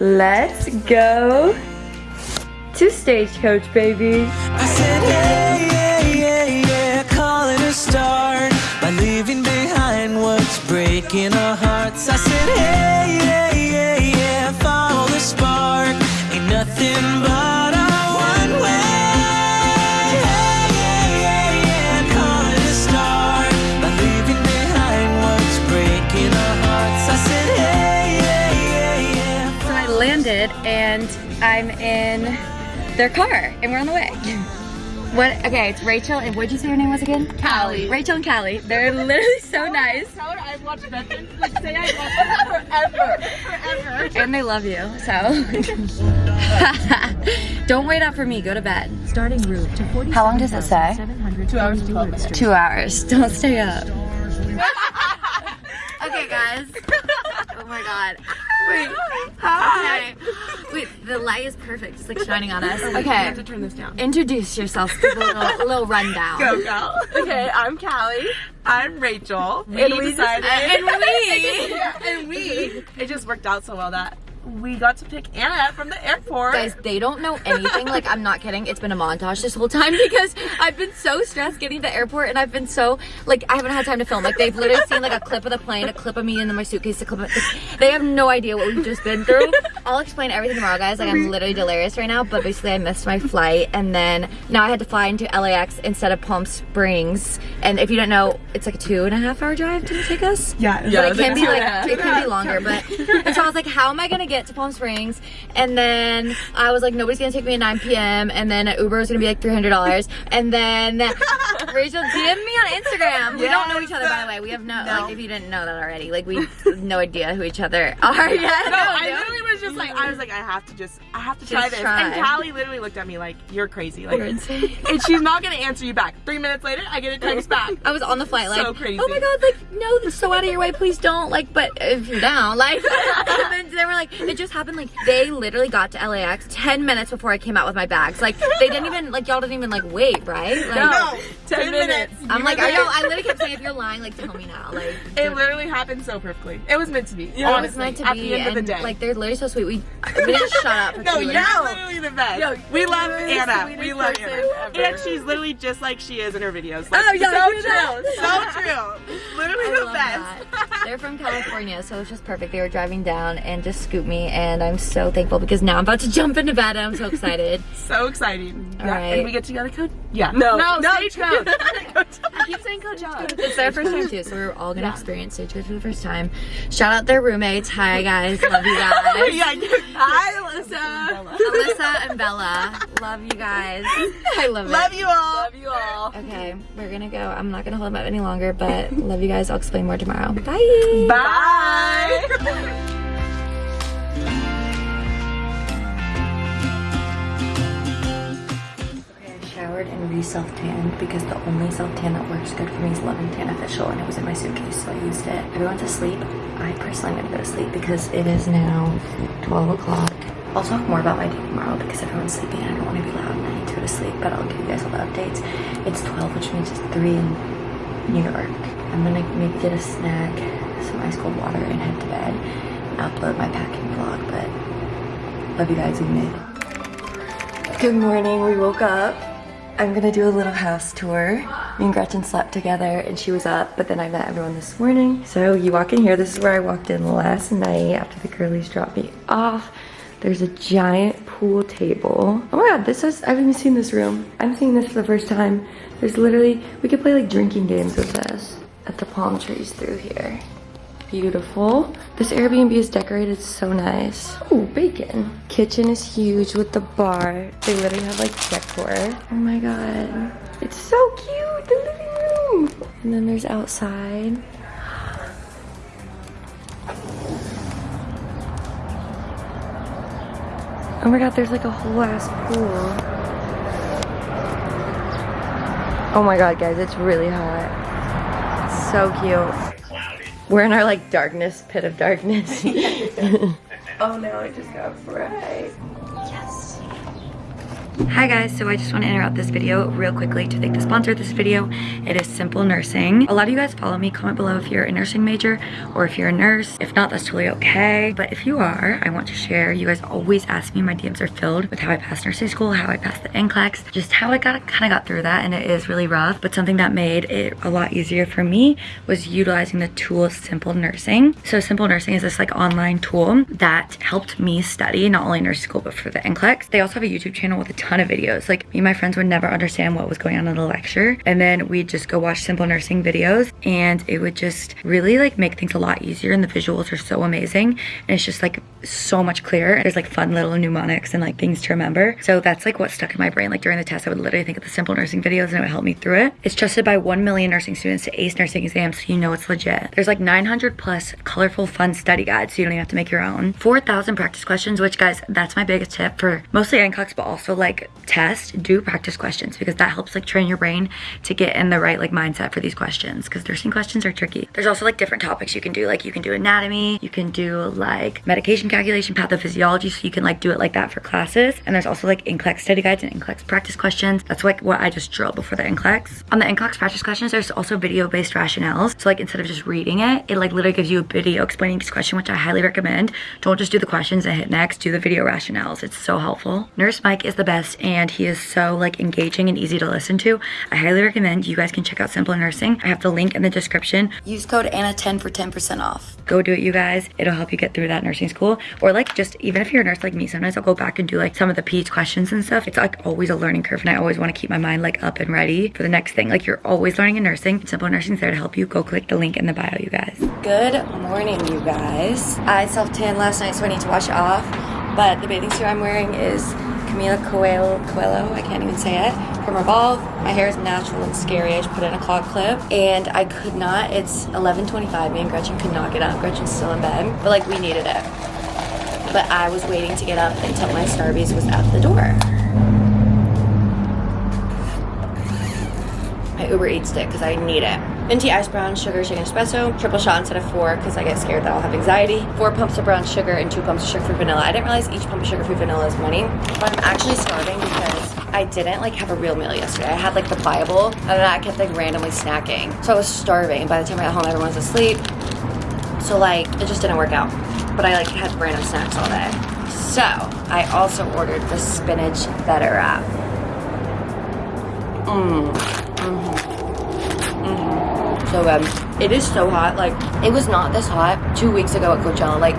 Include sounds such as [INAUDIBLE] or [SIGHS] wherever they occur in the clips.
let's go to Stagecoach, baby. Their car and we're on the way. What? Okay, it's Rachel and what'd you say your name was again? Callie. Rachel and Callie. They're literally so nice. Tell her I've watched Veterans. Like, say I've watched them forever. Forever. [LAUGHS] And they love you, so. [LAUGHS] Don't wait up for me, go to bed. Starting route to 40. How long does it say? Two hours and 12 minutes. Two hours. Don't stay up. [LAUGHS] okay, guys. Oh my god. Wait. Hi. Wait, the light is perfect. It's like shining on us. Okay. I have to turn this down. Introduce yourself. Give a little, little rundown. Go, go. Okay, I'm Callie. I'm Rachel. And we decided. And we. [LAUGHS] And we. It just worked out so well that we got to pick Anna from the airport. Guys, they don't know anything. Like, I'm not kidding. It's been a montage this whole time [LAUGHS] because I've been so stressed getting to the airport and I've been so, like, I haven't had time to film. Like, they've literally seen, like, a clip of the plane, a clip of me in my suitcase, a clip of, they have no idea what we've just been through. I'll explain everything tomorrow, guys. Like, I'm mm-hmm. literally delirious right now, but basically I missed my flight and then now I had to fly into LAX instead of Palm Springs. And if you don't know, it's like a two and a half hour drive to take us. Yeah, But yeah, it can like be two and a like it can be longer, but [LAUGHS] and so I was like, how am I gonna get to Palm Springs? And then I was like, nobody's gonna take me at 9 p.m. And then Uber is gonna be like $300. And then [LAUGHS] Rachel DM me on Instagram. We don't know each other, by the way. We have no, No. like, if you didn't know that already, like we have no idea who each other are yet. No, I no. literally was just like, I was like, I have to just, I have to Just try this. try. And Callie literally looked at me like, you're crazy. Like, and she's not gonna answer you back. Three minutes later, I get a text back. [LAUGHS] I was on the flight like, So crazy. oh my god, like, no, that's so out of your way, please don't, like, but if you're down, like, [LAUGHS] and then they were like, it just happened, like, they literally got to LAX 10 minutes before I came out with my bags, like, they didn't even, like, y'all didn't even, like, wait, right? Like, No, ten minutes. I'm You like, were are y'all, I literally kept saying, if you're lying, like, tell me now, like, It literally happened so perfectly. It was meant to be. it honestly, was meant to be. at the end and, of the day. like, they're literally so sweet, we, we didn't shut up [LAUGHS] no, two you're literally the best. Yo, we love you're the Anna. We love person Anna. ever. And she's literally just like she is in her videos. Like, Oh, yeah, so I hear that. true. So true. Literally I the best. that. [LAUGHS] They're from California, so it's just perfect. They were driving down and just scooped me, and I'm so thankful because now I'm about to [LAUGHS] jump into bed. and I'm so excited. [LAUGHS] so exciting. All yeah. right. And we get to go to Coach. Yeah. No, no, no, Stagecoach. [LAUGHS] I keep saying Coach It's their first time too, so we're all gonna experience Stagecoach for the first time. Shout out their roommates. Hi guys, love you guys. yeah. you- Hi, Alyssa. Alyssa and Bella, love you guys. I love it. Love you all. Love you all. Okay, we're gonna go. I'm not gonna hold them up any longer, but love you guys. I'll explain more tomorrow. Bye. Bye. I showered and re-self-tanned because the only self-tan that works good for me is Loving Tan Official and it was in my suitcase so I used it. Everyone's asleep. I personally am gonna go to sleep because it is now 12 o'clock. I'll talk more about my day tomorrow because everyone's sleeping and I don't want to be loud and I need to go to sleep but I'll give you guys all the updates. It's 12 which means it's 3 in New York. I'm gonna maybe get a snack, some ice cold water and head to bed and upload my packing vlog but love you guys, we made. Good morning, we woke up. I'm gonna do a little house tour. Me and Gretchen slept together and she was up, but then I met everyone this morning. So you walk in here, this is where I walked in last night after the girlies dropped me off. There's a giant pool table. Oh my god, this is, I haven't even seen this room. I'm seeing this for the first time. There's literally, we could play like drinking games with this at the palm trees through here. Beautiful. This Airbnb is decorated so nice. Oh, bacon. Kitchen is huge with the bar. They literally have like decor. Oh my god. It's so cute, the living room. And then there's outside. Oh my god, there's like a whole ass pool. Oh my god, guys, it's really hot. It's so cute. We're in our like darkness, pit of darkness. [LAUGHS] oh no, it just got bright. Hi guys, so I just want to interrupt this video real quickly to thank the sponsor of this video. It is Simple Nursing. A lot of you guys follow me. Comment below if you're a nursing major or if you're a nurse. If not, that's totally okay. But if you are, I want to share. You guys always ask me, my DMs are filled with how I passed nursing school, how I passed the NCLEX, just how I got kind of got through that and it is really rough. But something that made it a lot easier for me was utilizing the tool Simple Nursing. So Simple Nursing is this like online tool that helped me study not only nursing school but for the NCLEX. They also have a YouTube channel with a ton of videos. Like me and my friends would never understand what was going on in the lecture. And then we'd just go watch simple nursing videos and it would just really like make things a lot easier and the visuals are so amazing. And it's just like so much clearer. There's like fun little mnemonics and like things to remember. So that's like what stuck in my brain. Like during the test, I would literally think of the simple nursing videos and it would help me through it. It's trusted by 1 million nursing students to ace nursing exams so you know it's legit. There's like 900 plus colorful fun study guides so you don't even have to make your own. 4,000 practice questions, which guys, that's my biggest tip for mostly NCLEX, but also like test, do practice questions because that helps like train your brain to get in the right like mindset for these questions because nursing questions are tricky. There's also like different topics you can do. Like you can do anatomy, you can do like medication calculation, pathophysiology, so you can like do it like that for classes. And there's also like NCLEX study guides and NCLEX practice questions. That's like what I just drilled before the NCLEX. On the NCLEX practice questions, there's also video-based rationales. So like instead of just reading it, it like literally gives you a video explaining each question, which I highly recommend. Don't just do the questions and hit next, do the video rationales. It's so helpful. Nurse Mike is the best and he is so like engaging and easy to listen to. I highly recommend you guys can check out Simple Nursing. I have the link in the description. Use code ANNA10 for 10% off. Go do it, you guys. It'll help you get through that nursing school. Or like just even if you're a nurse like me, sometimes I'll go back and do like some of the PEDS questions and stuff. It's like always a learning curve and I always want to keep my mind like up and ready for the next thing. Like you're always learning in nursing. Simple Nursing's there to help you. Go click the link in the bio, you guys. Good morning, you guys. I self-tanned last night, so I need to wash it off. But the bathing suit I'm wearing is Camila Coelho, Coelho, I can't even say it, from Revolve. My hair is natural and scary. I just put in a claw clip and I could not, it's 11.25, me and Gretchen could not get up. Gretchen's still in bed, but like we needed it. But I was waiting to get up until my Starbies was at the door. My Uber Eats stick because I need it. Venti ice brown sugar shaken espresso, triple shot instead of four because I get scared that I'll have anxiety. Four pumps of brown sugar and two pumps of sugar-free vanilla. I didn't realize each pump of sugar-free vanilla is money. But I'm actually starving because I didn't like have a real meal yesterday. I had like the Bible and then I kept like randomly snacking. So I was starving. By the time I got home, everyone was asleep. So like it just didn't work out. But I like had random snacks all day. So I also ordered the spinach feta wrap. Mmm. So good. It is so hot. Like it was not this hot two weeks ago at Coachella. Like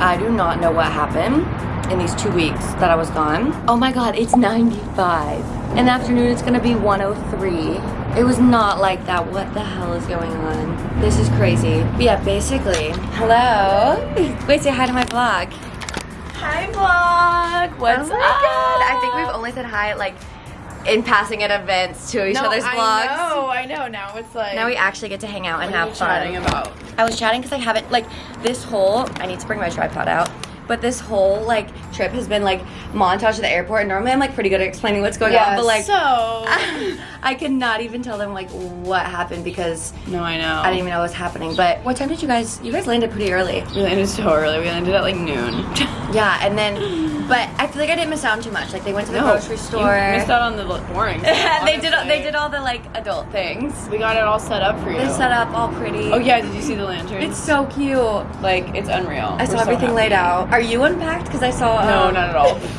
I do not know what happened in these two weeks that I was gone. Oh my god, it's 95. In the afternoon, it's gonna be 103. It was not like that. What the hell is going on? This is crazy. But yeah, basically, hello. Wait, say hi to my vlog. Hi vlog. What's oh my up? god. I think we've only said hi like in passing at events to each no, other's vlogs. I know, I know. Now it's like. Now we actually get to hang out and what are have you fun. chatting about? I was chatting because I haven't like this whole. I need to bring my tripod out. But this whole like trip has been like montage to the airport. And normally I'm like pretty good at explaining what's going on, but like so. [LAUGHS] I could not even tell them like what happened because no, I know. I didn't even know what was happening. But what time did you guys? You guys landed pretty early. We landed so early. We landed at like noon. [LAUGHS] Yeah, and then, but I feel like I didn't miss out on too much. Like they went to the grocery store. You missed out on the boring. [LAUGHS] stuff, they did. They did all the like adult things. We got it all set up for you. They set up all pretty. Oh yeah, did you see the lanterns? It's so cute. like it's unreal. I We're saw so everything laid out. Are you unpacked? Because I saw. No, um, not at all. [LAUGHS]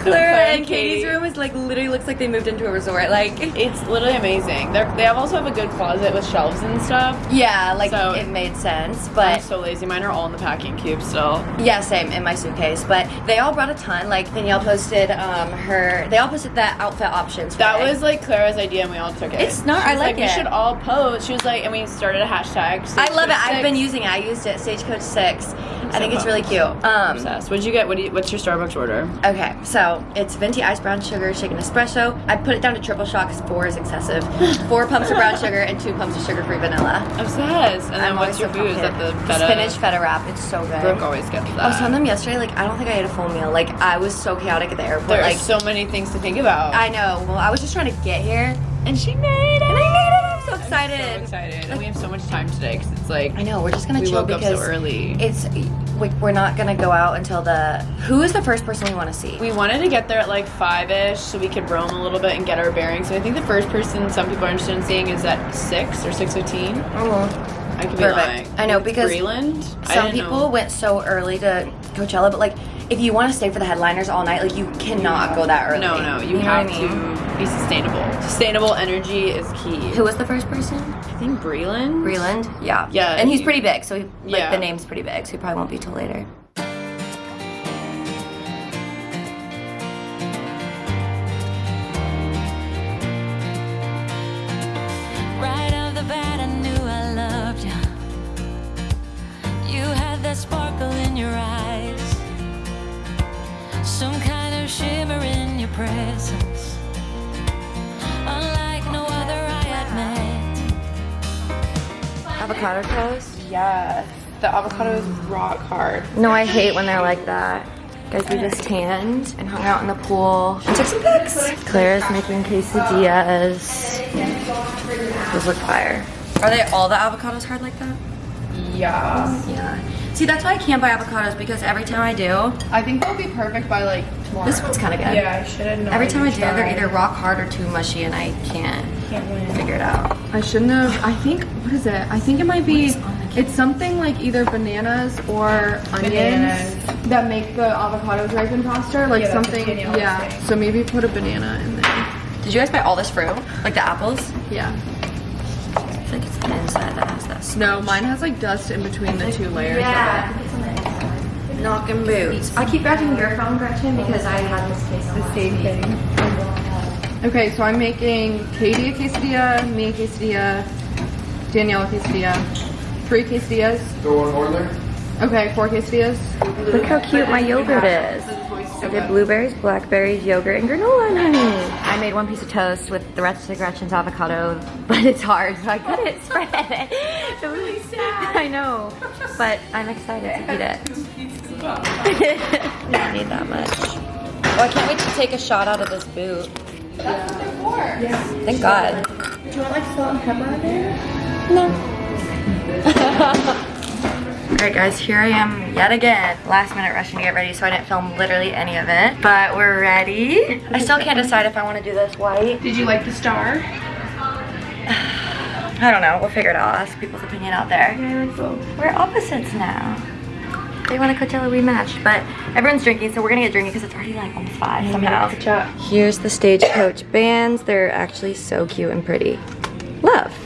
Claire Claire and Katie's Katie. room is like literally looks like they moved into a resort. Like, It's literally amazing. They're, they have also have a good closet with shelves and stuff. yeah, like So- it made sense. I'm But so lazy. Mine are all in the packing cube still. yeah, same in my suitcase. But they all brought a ton. Like Danielle posted um her. They all posted that outfit options. That today. was like Clara's idea, and we all took it. It's not. I like We it. should all post. She was like, and we started a hashtag. I love it. I've been using it. I used it. Stagecoach Six. I think it's really cute. Um, Obsessed. What'd you get? What do you, what's your Starbucks order? Okay, so it's venti ice brown sugar shaken espresso. I put it down to triple shot because four is excessive. [LAUGHS] Four pumps of brown sugar and two pumps of sugar-free vanilla. Obsessed. And then I'm what's your so food? Is that the feta? spinach feta wrap? It's so good. Brooke always gets that. I was telling them yesterday, like I don't think I ate a full meal. Like I was so chaotic at the airport. there like are so many things to think about. I know. Well, I was just trying to get here, and she made it. and I made it. I'm so excited. So excited. and we have so much time today because it's like I know, we're just gonna we chill woke up because so early. it's we, we're not gonna go out until the. Who is the first person we want to see? We wanted to get there at like five ish so we could roam a little bit and get our bearings. So I think the first person some people are interested in seeing is at six or six fifteen. Mm-hmm. I could be Perfect. lying. I know, because Breland. I Some people know. went so early to Coachella, but like if you want to stay for the headliners all night, like you cannot go that early. No, no, you, know have I mean? to be sustainable. Sustainable energy is key. Who was the first person? I think Breland. Breland. Yeah. Yeah, And he's pretty big, so he, like Yeah. the name's pretty big, so he probably won't be till later. Right Avocado toast. Yes. The avocado is rock hard. No, I hate when they're like that. Guys, we just tanned and hung out in the pool and took some pics. Claire's making quesadillas. Those look fire. Are they all the avocados hard like that? Yeah. Yeah. See, that's why I can't buy avocados because every time I do, I think they'll be perfect by like tomorrow. this one's kind of good. Yeah, I should have known. Every time I do, Tried. they're either rock hard or too mushy, and I can't, figure it out. I shouldn't have. I think what is it? I think it might be. It's something like either bananas or onions that make the avocados ripen faster. Like something. Yeah. So maybe put a banana in there. Did you guys buy all this fruit? Like the apples? Yeah. I feel like it's the inside that has this. No, mine has like dust in between the two layers. Yeah knocking boots. I keep grabbing your phone, Gretchen, because I had this case on the same thing. Okay, so I'm making Katie a quesadilla, me a quesadilla, Danielle a quesadilla, three quesadillas. Throw one more in there. Okay, four quesadillas. Look how cute my yogurt is. I did blueberries, blackberries, yogurt, and granola and honey. I made one piece of toast with the rest of Gretchen's avocado, [LAUGHS] but it's hard, so I couldn't [LAUGHS] spread it. It was really sad. I know, but I'm excited to eat it. [LAUGHS] Don't need that much. Oh, I can't wait to take a shot out of this boot. Thank God. Do you want like salt and pepper in there? No. [LAUGHS] Alright guys, here I am yet again. Last minute rushing to get ready so I didn't film literally any of it. But we're ready. I still can't decide if I want to do this white. Did you like the star? [SIGHS] I don't know, we'll figure it out. I'll ask people's opinion out there. We're opposites now. They want a Coachella rematch, but everyone's drinking, so we're gonna get drinking because it's already like almost five somehow. Here's the Stagecoach bands. They're actually so cute and pretty. Love.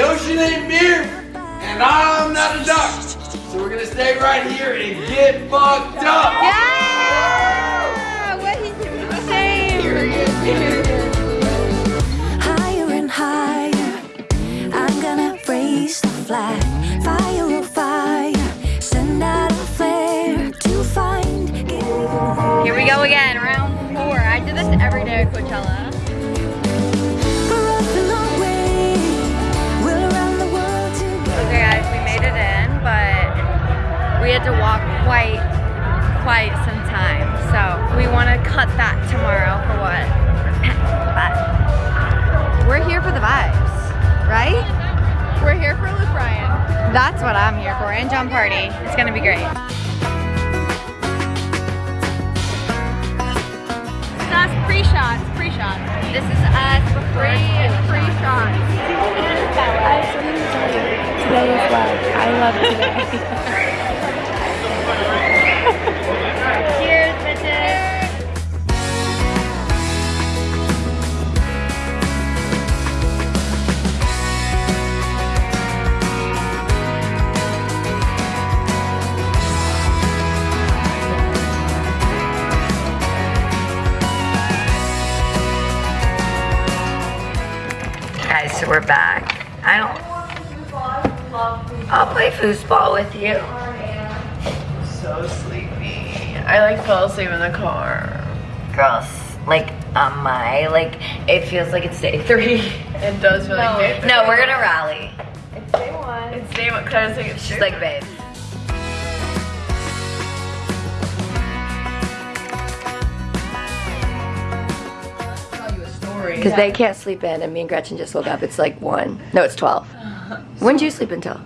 The ocean ain't beer, and I'm not a duck. So we're gonna stay right here and get fucked up. We had to walk quite, quite some time. So we want to cut that tomorrow for what? [COUGHS] but we're here for the vibes, right? We're here for Luke Bryan. That's what I'm here for, and Jon Pardi. It's gonna be great. That's pre-shots, pre-shots. This is us before Pre-shots. Today is love. I love today. [LAUGHS] Cheers, bitches. so we're back. I don't. I'll play foosball with you. So sleepy. I like fell asleep in the car. Girls, like on my like, it feels like it's day three. [LAUGHS] It does feel like day three. No, we're gonna rally. It's day one. It's day one. Claire's like, it's She's day like, babe. Because they can't sleep in, and me and Gretchen just woke up. It's like one. No, it's twelve. [LAUGHS] When did you sleep until?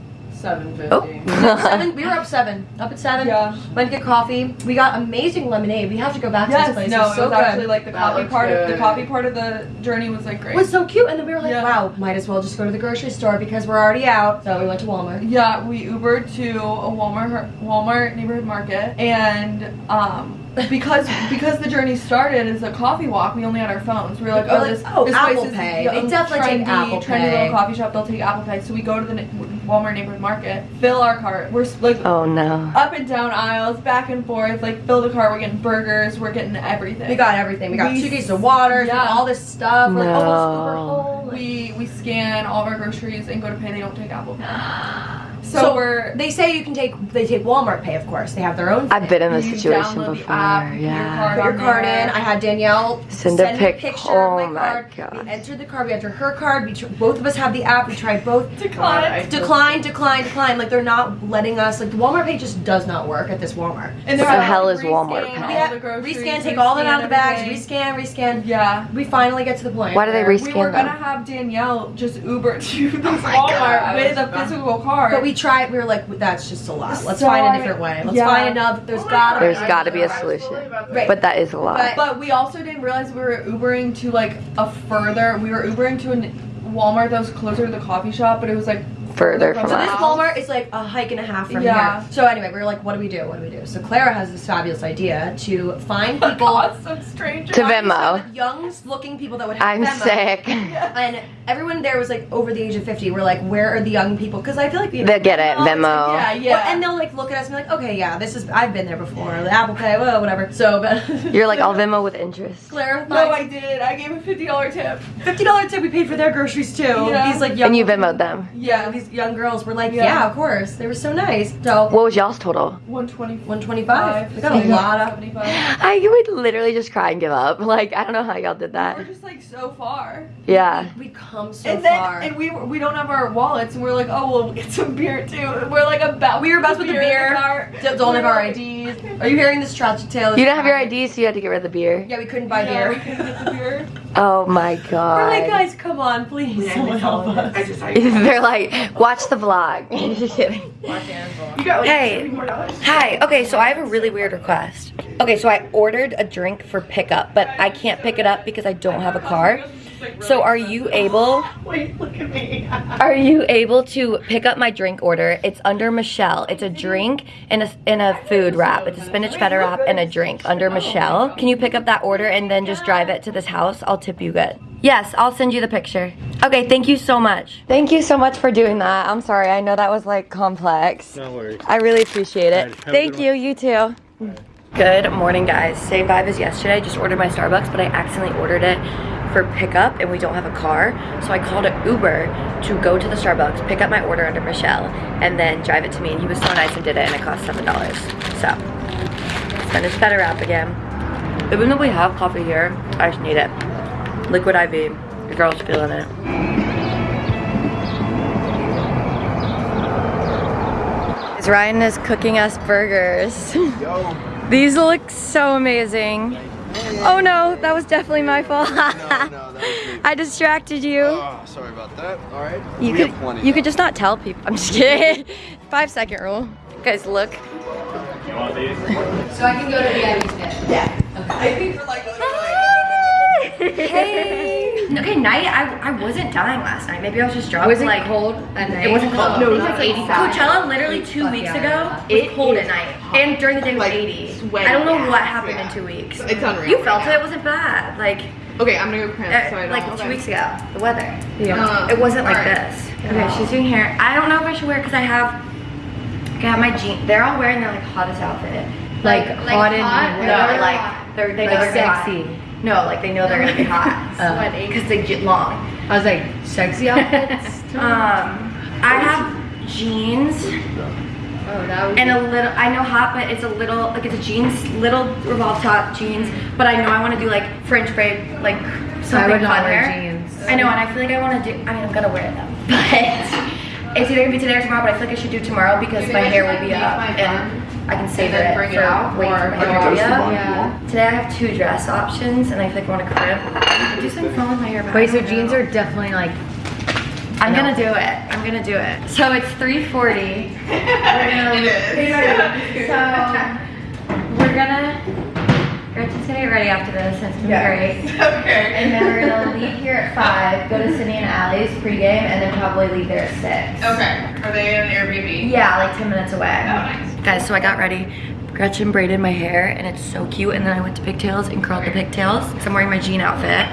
Seven fifty. Oh. [LAUGHS] seven. We were up seven. Up at seven. Yeah. Went to get coffee. We got amazing lemonade. We have to go back to this place. no, it's it so was good. actually like the That coffee looks part of the coffee part of the journey was like great. It was so cute, and then we were like, Yeah. "Wow, might as well just go to the grocery store because we're already out." So we went to Walmart. Yeah, we Ubered to a Walmart Walmart neighborhood market, and um, because because the journey started as a coffee walk, we only had our phones. We were like, We were oh, like, this, oh, this Apple place is Pay. young, They definitely take trendy, Apple trendy Pay. little coffee shop. They'll take Apple Pay. So we go to the Walmart neighborhood market, fill our cart. We're like Oh no. up and down aisles, back and forth. Like fill the cart. We're getting burgers. We're getting everything. We got everything. We got We two cases of water, yeah. all this stuff. We're like, No. oh, let's Uber home. We we scan all of our groceries and go to pay. They don't take Apple Pay. [GASPS] So, So, we're They say you can take. They take Walmart Pay, of course. They have their own. I've been in this situation before. App, put your Yeah. card Put your on card there. in. I had Danielle Send a me pic- picture oh of my, oh my card. gosh. We entered the card. We entered her card. We both of us have the app. We tried both. decline. Decline, decline, decline. Like they're not letting us. Like the Walmart Pay just does not work at this Walmart. And What they're the like, hell is Walmart all Pay? Yeah, the rescan, take all them out of the bags. everything. Rescan, rescan. Yeah. We finally get to the point. Why do they rescan We were them? gonna have Danielle just Uber [LAUGHS] to this Oh Walmart God. with a physical card. But we tried. We were like, that's just a lot. Let's So find a I- different way. Let's yeah. find another. There's Oh gotta. God. There's be got to be a I was solution. Right. But that is a lot. But- But we also didn't realize we were Ubering to like a further. We were Ubering to a Walmart that was closer to the coffee shop, but it was like Further So from So this. Walmart is like a hike and a half from Yeah. here. So anyway, we were like, what do we do? What do we do? So Clara has this fabulous idea to find [LAUGHS] people. God, some stranger. To find Venmo. Young looking people that would have I'm Venmo. sick. [LAUGHS] And everyone there was like over the age of 50. We're like, where are the young people? Because I feel like we have They'll get it, Venmo. Venmo. Yeah, yeah. And they'll like look at us and be like, okay, yeah, this is, I've been there before. The Apple Pay, well, whatever. So, but. [LAUGHS] You're like, I'll Venmo with interest. Clara, no, I did. I gave a fifty dollar tip. $50 tip we paid for their groceries too. Yeah. These like young. And you Venmoed them. Yeah, these young girls were like, Yeah. yeah, of course. They were so nice. So, What was y'all's total? One twenty 125. We got a lot of. [LAUGHS] I would literally just cry and give up. Like, I don't know how y'all did that. We're just like so far. Yeah. We come so and then far. and we we don't have our wallets and we're like, oh well we'll get some beer too. We're like about We were about with the in beer. car. Don't have our IDs. Are you hearing this tragic tale? You don't have your IDs, so you had to get rid of the beer. Yeah, we couldn't buy Yeah, we beer. couldn't get the beer. [LAUGHS] Oh my We're god. like, guys, come on, please. Someone help us. [LAUGHS] They're like, watch the vlog. [LAUGHS] Just kidding. Hey. Hi. Okay, so I have a really weird request. Okay, so I ordered a drink for pickup, but I can't pick it up because I don't have a car. So are you able? Wait, look at me. are you able to pick up my drink order? It's under Michelle. It's a drink and a and a food wrap. It's a spinach feta wrap and a drink under Michelle. Can you pick up that order and then just drive it to this house? I'll tip you good. Yes, I'll send you the picture. Okay, thank you so much. Thank you so much for doing that. I'm sorry. I know that was like complex. No worries. I really appreciate it. Alright, have a Thank good you, you too. Good morning, guys. Same vibe as yesterday. I just ordered my Starbucks, but I accidentally ordered it for pickup and we don't have a car. So I called an Uber to go to the Starbucks, pick up my order under Michelle, and then drive it to me. And he was so nice and did it, and it cost $7. So, spinach feta wrap again. Even though we have coffee here, I just need it. Liquid IV. The girl's feeling it. As Ryan is cooking us burgers. [LAUGHS] These look so amazing. Oh no, that was definitely my fault. [LAUGHS] I distracted you. Oh, sorry about that. All right. You we could have plenty. you could just not tell people. I'm just kidding. [LAUGHS] Five second rule. Guys, look. So I can go to the Hey. Okay, night. I, I wasn't dying last night. Maybe I was just drunk. It was it like cold at night? It wasn't cold. No, it it was was like 85. Coachella literally two weeks ago it was cold at night, and during the day it was 80. I don't know what happened in two weeks. It's unreal You felt now. it. It wasn't bad. Like Okay, I'm gonna go cramp. uh, so I don't. like two weeks ago, the weather. Yeah. It wasn't like Alright. this. Okay, she's doing hair. I don't know if I should wear because I have. Okay, I have my jeans. They're all wearing their like hottest outfit. Like, hot and No, like they're they know Like they're gonna be sexy. hot. No, like they know they're gonna be hot. [LAUGHS] Sweaty. Because they get long. I was like, sexy outfits. [LAUGHS] Um, I have jeans oh, that would and a little. I know hot, but it's a little like it's a jeans, little revolve top jeans. But I know I want to do like French braid, like something I would not fun wear there. jeans. I know, and I feel like I want to do. I mean, I'm gonna wear them, [LAUGHS] but it's either gonna be today or tomorrow. But I feel like I should do tomorrow because my hair will be up and I can save then it bring it for out, wait or- for my I can toast the Yeah. Today I have two dress options, and I feel like I want to crimp. Do something fun with my hair. but I Wait, so jeans know. are definitely like. I'm No. gonna do it. I'm gonna do it. So it's 3:40. We're gonna. [LAUGHS] So we're gonna. Gretchen's gonna get ready after this, and it's gonna be great. [LAUGHS] Okay. And then we're gonna leave here at five, go to Sydney and Allie's pregame, and then probably leave there at six. Okay. Are they in an Airbnb? Yeah, like 10 minutes away. Oh, nice. Guys, so I got ready. Gretchen braided my hair and it's so cute. And then I went to pigtails and curled the pigtails. So I'm wearing my jean outfit.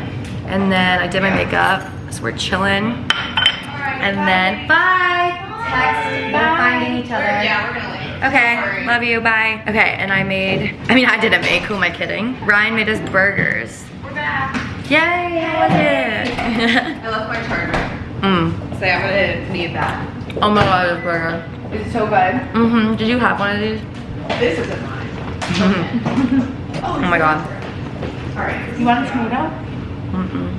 And then I did my makeup. So we're chilling. And then bye. Text. We're finding each other. Yeah, we're gonna leave. Okay, Sorry. love you, bye. Okay, and I made, I mean, I didn't make, who am I kidding? Ryan made us burgers. We're back. Yay, how was it? I left my charger. [LAUGHS] mm. So I'm gonna need that. Oh my god, this burger. Is it so good? Mm-hmm, did you have one of these? This isn't mine. Oh my god. Alright. You want a tomato? Mm-mm.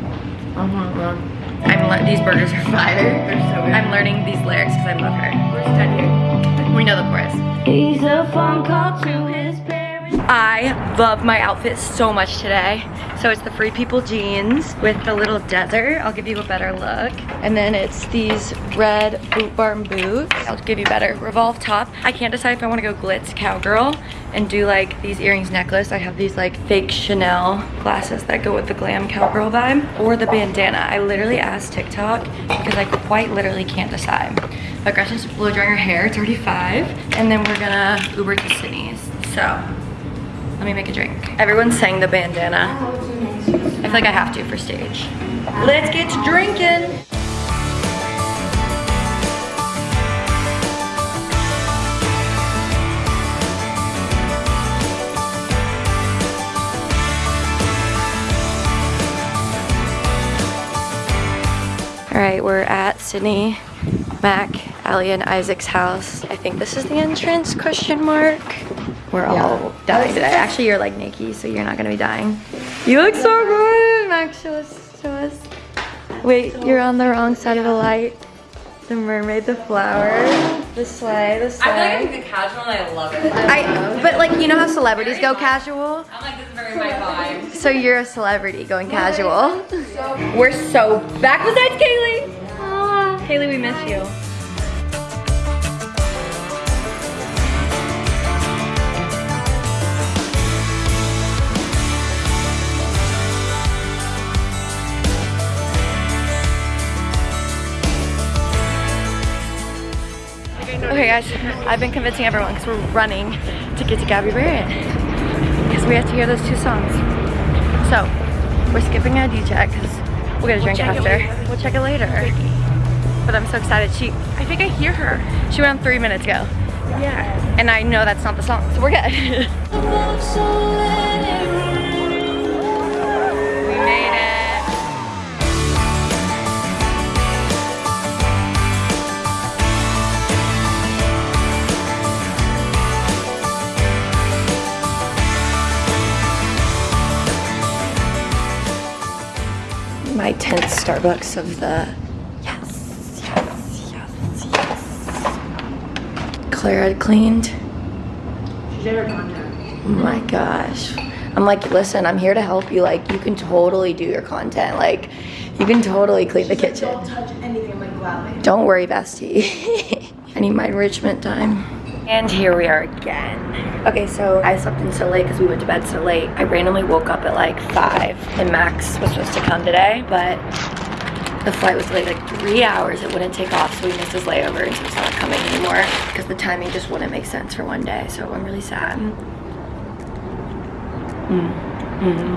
Mm-hmm. I'm le- these burgers are [LAUGHS] fire. They're so good. I'm learning these lyrics because I love her. Where's Ted here? We know the chorus. He's a phone call to his parents. I love my outfit so much today. So it's the Free People jeans with the little desert. I'll give you a better look. And then it's these red boot barn boots. I'll give you better. Revolve top. I can't decide if I want to go glitz cowgirl and do like these earrings necklace. I have these like fake Chanel glasses that go with the glam cowgirl vibe or the bandana. I literally asked TikTok because I quite literally can't decide. But Gretchen's blow drying her hair. It's. And then we're gonna Uber to Sydney's. So let me make a drink. Everyone sang the bandana. I feel like I have to for stage. Let's get to drinking. All right, we're at Sydney, Mac, Ali, and Isaac's house. I think this is the entrance, question mark. We're all dying today. Actually, you're like Nikki, so you're not gonna be dying. You look so good, Max. show us, show us. Wait, you're on the wrong side of the light. The mermaid, the flower, the sleigh, the sleigh. I feel like I'm casual and I love it. I, but like, you know how celebrities go casual? I'm like, this is very my vibe. So you're a celebrity going casual. We're so back besides Kaylee. Aw, Kaylee, we miss you. Guys, I've been convincing everyone because we're running to get to Gabby Barrett because we have to hear those two songs. So, we're skipping a DJ because we'll get a drink after. We'll check it later. But I'm so excited. She, I think I hear her. She went on three minutes ago. Yeah. And I know that's not the song, so we're good. [LAUGHS] My 10th Starbucks of the yes, yes, yes, yes. Claire had cleaned. She did her content. Oh my gosh. I'm like, listen, I'm here to help you. Like, you can totally do your content. Like, you can totally clean the kitchen. Don't touch anything like gladly. Don't worry, bestie. [LAUGHS] I need my enrichment time. And here we are again. Okay, so I slept in so late because we went to bed so late. I randomly woke up at like 5 and Max was supposed to come today, but the flight was delayed like three hours. It wouldn't take off, so we missed his layover and so he's not coming anymore because the timing just wouldn't make sense for one day. So I'm really sad. Mm. Mm.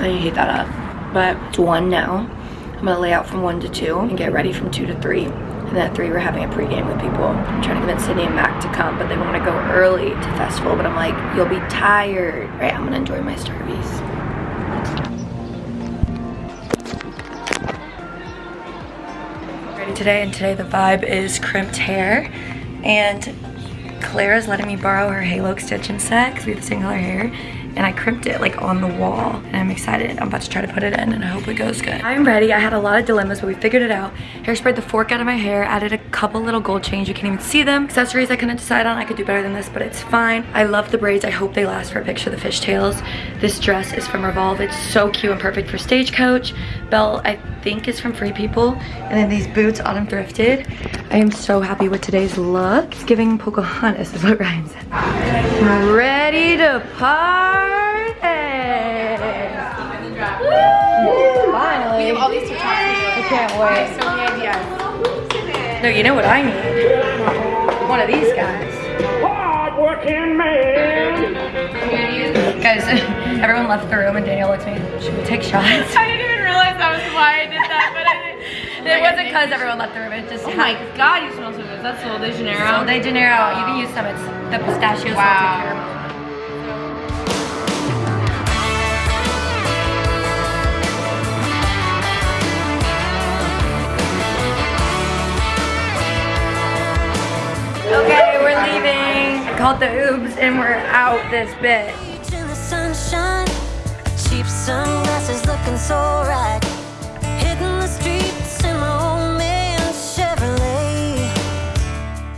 I hate that up. But it's one now. I'm gonna lay out from one to two and get ready from two to three. And at 3, we're having a pregame with people. I'm trying to convince Sydney and Mac to come, but they want to go early to festival. But I'm like, you'll be tired. right? I'm going to enjoy my Starbies. today and today the vibe is crimped hair and Clara's letting me borrow her halo extension set because we have the same color hair and I crimped it like on the wall and I'm excited. I'm about to try to put it in and I hope it goes good. I'm ready. I had a lot of dilemmas but we figured it out. Hairsprayed the fork out of my hair, added a couple little gold chains. You can't even see them. Accessories I couldn't decide on. I could do better than this but it's fine. I love the braids. I hope they last for a picture of the fishtails. This dress is from Revolve. It's so cute and perfect for Stagecoach. Belle I think is from Free People. And then these boots Autumn thrifted. I am so happy with today's look. It's giving Pocahontas is what Ryan said. Ready to party! Finally. We have all these TikToks. I can't wait. So many ideas. No, you know what I need? One of these guys. Hard-working man. Guys, [LAUGHS] everyone left the room and Danielle looks at me. Should we take shots? I didn't even realize that was why I did that, but I [LAUGHS] It wasn't because everyone left the room. It just Oh my god, you smell so good. That's Sol de Janeiro. Sol de Janeiro. You can use some. It's the pistachio Wow. caramel. Okay, we're leaving. I called the Oobs and we're out this bit. Sunglasses looking so right. Hitting the streets in my old man Chevrolet.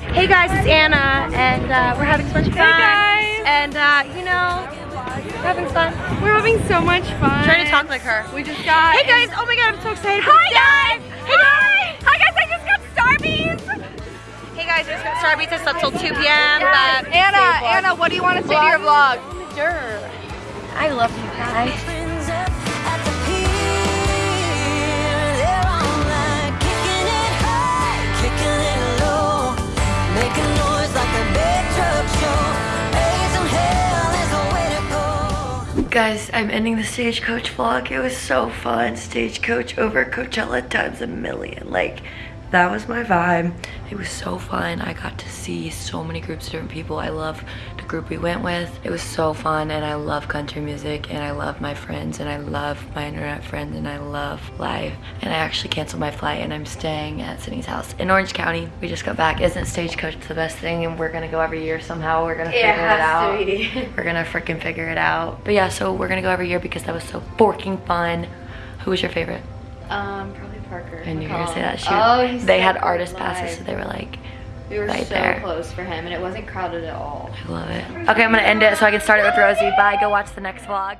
Hey guys, it's Anna, and uh, we're having so much fun. guys. And uh, you know, we're having fun. We're having so much fun. Trying to talk like her. We just got. Hey guys, oh my god, I'm so excited. Hi guys! Hey guys! Hi guys, I just got Starbeats! Hey guys, I just got Starbeats. I slept till 2 p.m. But Anna, Anna, what do you want to say to your vlog? I love you guys. Guys, I'm ending the Stagecoach vlog. It was so fun. Stagecoach over Coachella times a million. Like, that was my vibe. It was so fun. I got to see so many groups of different people. I love the group we went with. It was so fun and I love country music and I love my friends and I love my internet friends and I love life. And I actually canceled my flight and I'm staying at Sydney's house in Orange County. We just got back. Isn't Stagecoach the best thing? And we're gonna go every year somehow. We're gonna figure it, out. [LAUGHS] We're gonna freaking figure it out. But yeah, so we're gonna go every year because that was so forking fun. Who was your favorite? Um, probably Parker. I knew you were gonna say that. She, Oh, he's they so had artist live. passes, so they were like We were right so there. close for him, and it wasn't crowded at all. I love it. Okay, I'm gonna end it so I can start it with Rosie. Bye. Go watch the next vlog.